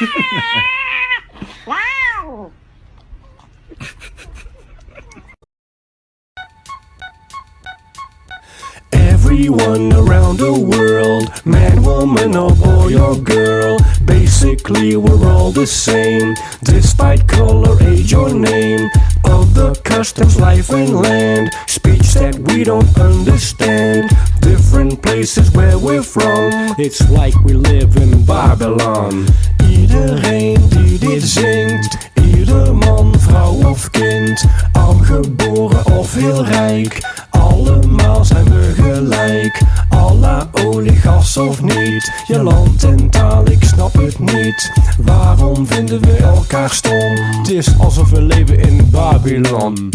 wow. Everyone around the world, man, woman, or boy or girl, basically we're all the same, despite color, age, or name. of the customs, life, and land, speech that we don't understand. Different places where we're from, it's like we live in Babylon. Geboren of heel rijk. Allemaal zijn we gelijk, alla olie, gas of niet. Je land en taal, ik snap het niet. Waarom vinden we elkaar stom? Het is alsof we leven in Babylon.